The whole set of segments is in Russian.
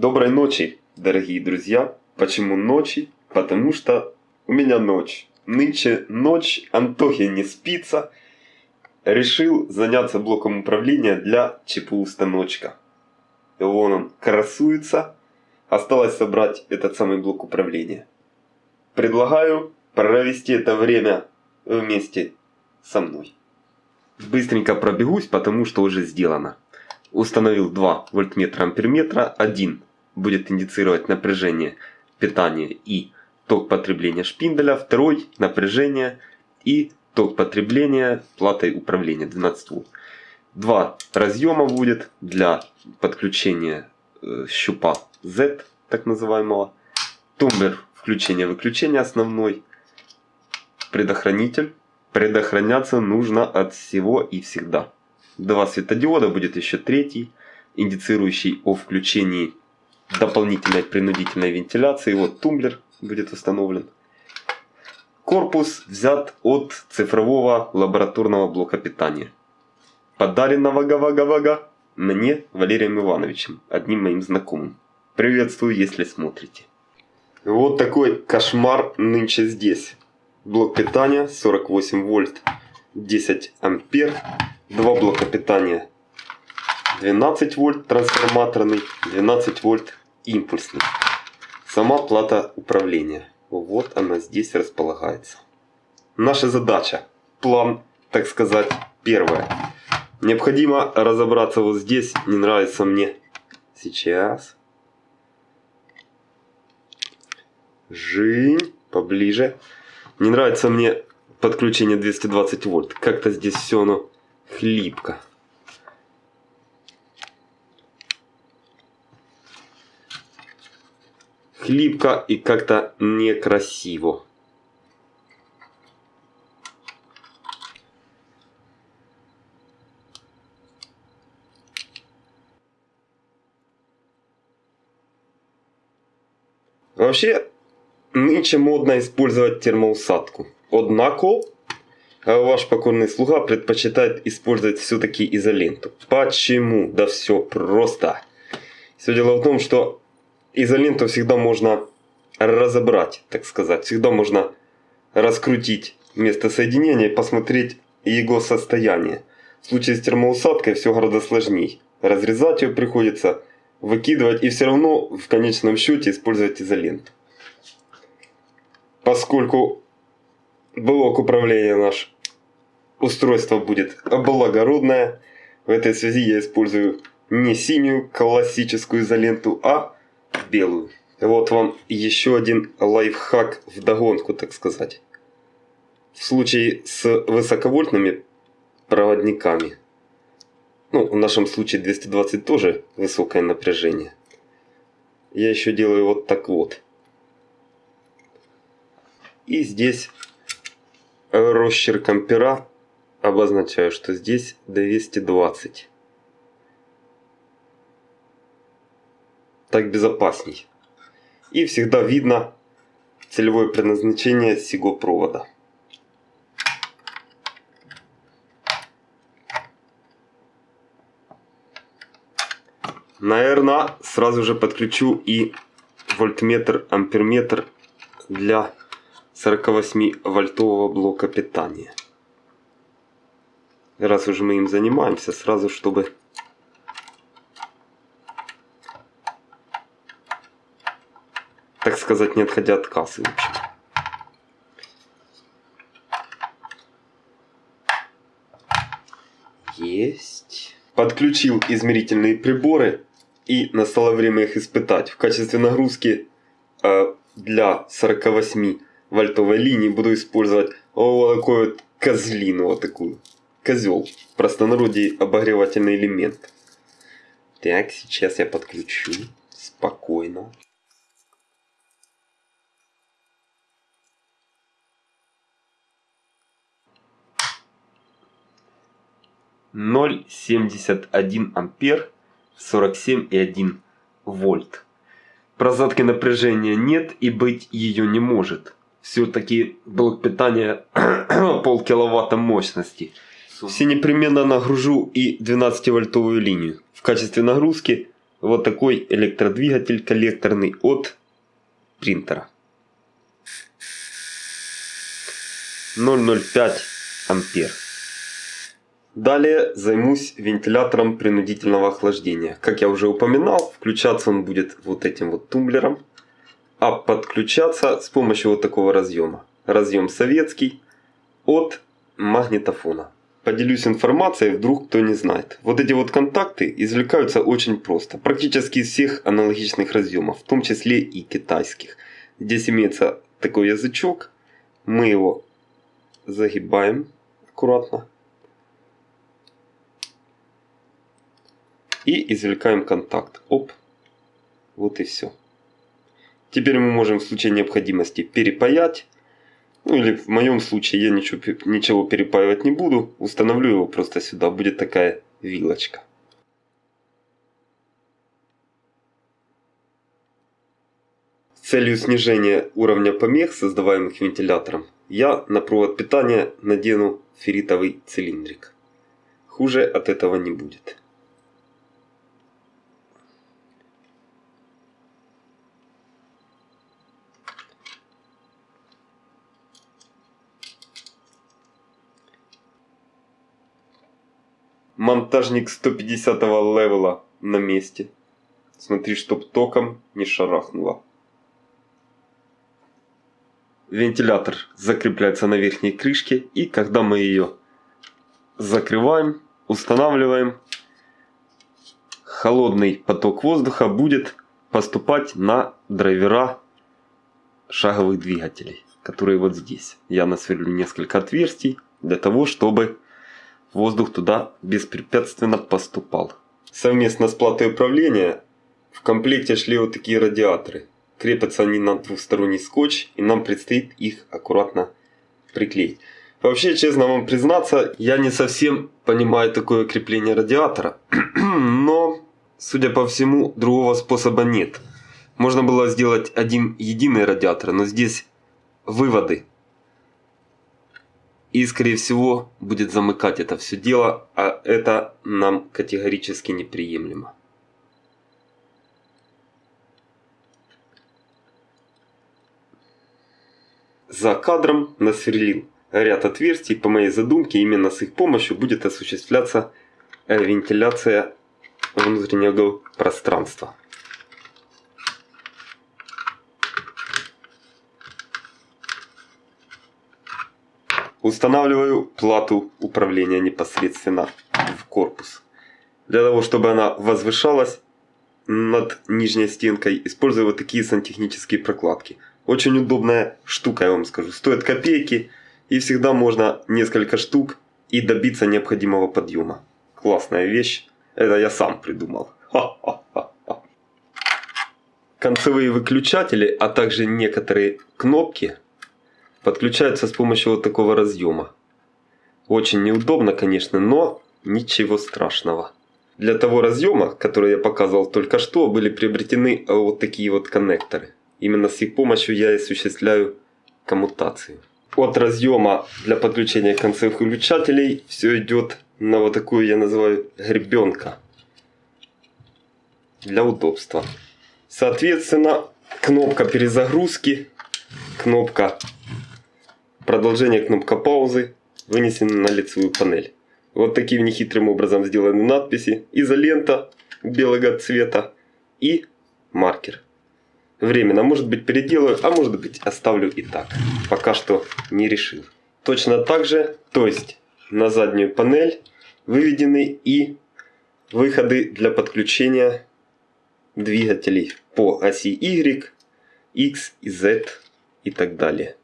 Доброй ночи, дорогие друзья. Почему ночи? Потому что у меня ночь. Нынче ночь, Антохе не спится. Решил заняться блоком управления для ЧПУ станочка. Вон он красуется. Осталось собрать этот самый блок управления. Предлагаю провести это время вместе со мной. Быстренько пробегусь, потому что уже сделано. Установил 2 вольтметра амперметра. Один будет индицировать напряжение питания и ток потребления шпинделя. Второй напряжение и ток потребления платой управления 12 вольт. Два разъема будет для подключения э, щупа Z, так называемого. Тумблер включения-выключения основной. Предохранитель. Предохраняться нужно от всего и всегда. Два светодиода, будет еще третий, индицирующий о включении дополнительной принудительной вентиляции. Вот тумблер будет установлен. Корпус взят от цифрового лабораторного блока питания. Подаренного гава-гава-га мне Валерием Ивановичем, одним моим знакомым. Приветствую, если смотрите. Вот такой кошмар нынче здесь. Блок питания 48 вольт 10 ампер. Два блока питания 12 вольт трансформаторный, 12 вольт импульсный. Сама плата управления. Вот она здесь располагается. Наша задача, план, так сказать, первая. Необходимо разобраться вот здесь, не нравится мне. Сейчас. Жень, поближе. Не нравится мне подключение 220 вольт. Как-то здесь все оно хлипко. Хлипко и как-то некрасиво. Вообще, нынче модно использовать термоусадку. Однако, ваш покорный слуга предпочитает использовать все-таки изоленту. Почему? Да все просто. Все дело в том, что изоленту всегда можно разобрать, так сказать. Всегда можно раскрутить место соединения и посмотреть его состояние. В случае с термоусадкой все гораздо сложнее. Разрезать ее приходится, выкидывать и все равно в конечном счете использовать изоленту. Поскольку блок управления наш устройство будет благородное, в этой связи я использую не синюю классическую изоленту, а белую. Вот вам еще один лайфхак в догонку, так сказать. В случае с высоковольтными проводниками, ну, в нашем случае 220 тоже высокое напряжение, я еще делаю вот так вот. И здесь росчерком пера обозначаю, что здесь 220. Так безопасней. И всегда видно целевое предназначение сего провода. Наверное, сразу же подключу и вольтметр, амперметр для 48 вольтового блока питания. Раз уже мы им занимаемся, сразу чтобы так сказать, не отходя от кассы. В общем. Есть. Подключил измерительные приборы и настало время их испытать. В качестве нагрузки э, для 48 вольтовой линии буду использовать вот такой вот козлину, вот такую. Козел. В простонародье обогревательный элемент. Так, сейчас я подключу. Спокойно. Ноль семьдесят один ампер, сорок семь и один вольт. Просадки напряжения нет и быть ее не может все-таки блок питания пол киловатта мощности. Все непременно нагружу и 12 вольтовую линию. В качестве нагрузки вот такой электродвигатель коллекторный от принтера. 0,05 ампер. Далее займусь вентилятором принудительного охлаждения. Как я уже упоминал, включаться он будет вот этим вот тумблером, а подключаться с помощью вот такого разъема. Разъем советский от магнитофона. Поделюсь информацией, вдруг кто не знает. Вот эти вот контакты извлекаются очень просто. Практически из всех аналогичных разъемов, в том числе и китайских. Здесь имеется такой язычок. Мы его загибаем аккуратно. И извлекаем контакт. Оп. Вот и все. Теперь мы можем в случае необходимости перепаять. Ну или в моем случае я ничего, ничего перепаивать не буду. Установлю его просто сюда. Будет такая вилочка. С целью снижения уровня помех, создаваемых вентилятором, я на провод питания надену ферритовый цилиндрик. Хуже от этого не будет. Монтажник 150 левела на месте. Смотри, чтоб током не шарахнуло. Вентилятор закрепляется на верхней крышке и когда мы ее закрываем, устанавливаем, холодный поток воздуха будет поступать на драйвера шаговых двигателей, которые вот здесь. Я насверлю несколько отверстий для того, чтобы воздух туда беспрепятственно поступал. Совместно с платой управления в комплекте шли вот такие радиаторы. Крепятся они на двухсторонний скотч и нам предстоит их аккуратно приклеить. Вообще, честно вам признаться, я не совсем понимаю такое крепление радиатора. Но, судя по всему, другого способа нет. Можно было сделать один единый радиатор, но здесь выводы и, скорее всего, будет замыкать это все дело, а это нам категорически неприемлемо. За кадром насверлил ряд отверстий. По моей задумке, именно с их помощью будет осуществляться э, вентиляция внутреннего пространства. Устанавливаю плату управления непосредственно в корпус. Для того, чтобы она возвышалась над нижней стенкой, использую вот такие сантехнические прокладки. Очень удобная штука, я вам скажу. Стоит копейки и всегда можно несколько штук и добиться необходимого подъема. Классная вещь. Это я сам придумал. Концевые выключатели, а также некоторые кнопки подключаются с помощью вот такого разъема. Очень неудобно, конечно, но ничего страшного. Для того разъема, который я показывал только что, были приобретены вот такие вот коннекторы. Именно с их помощью я осуществляю коммутацию. От разъема для подключения концевых выключателей все идет на вот такую я называю гребенка. Для удобства. Соответственно, кнопка перезагрузки, кнопка Продолжение кнопка паузы вынесена на лицевую панель. Вот таким нехитрым образом сделаны надписи. Изолента белого цвета и маркер. Временно, может быть переделаю, а может быть оставлю и так. Пока что не решил. Точно так же, то есть на заднюю панель выведены и выходы для подключения двигателей по оси Y, X и Z и так далее.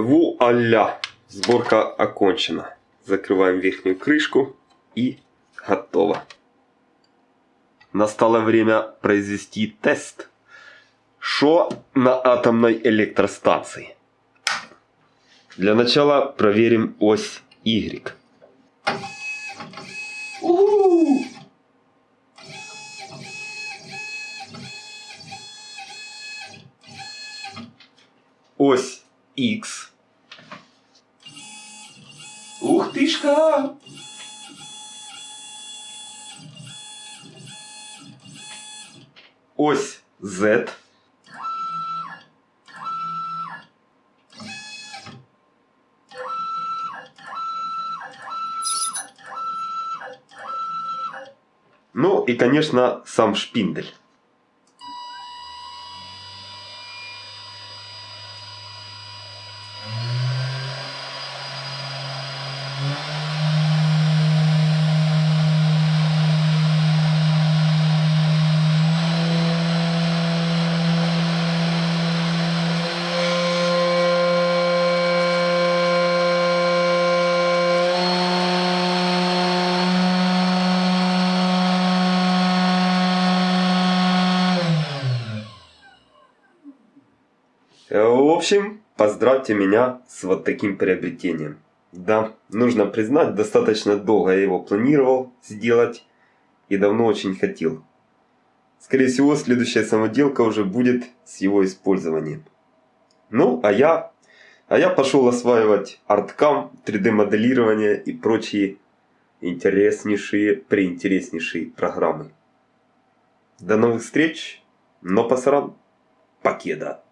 Вуаля! Сборка окончена. Закрываем верхнюю крышку и готово. Настало время произвести тест. Что на атомной электростанции? Для начала проверим ось Y. Ось X. Ух тышка! Ось Z. Ну и, конечно, сам шпиндель. Общем, поздравьте меня с вот таким приобретением. Да, нужно признать, достаточно долго я его планировал сделать и давно очень хотел. Скорее всего, следующая самоделка уже будет с его использованием. Ну, а я, а я пошел осваивать арткам, 3D моделирование и прочие интереснейшие, преинтереснейшие программы. До новых встреч, но пасаран, покеда.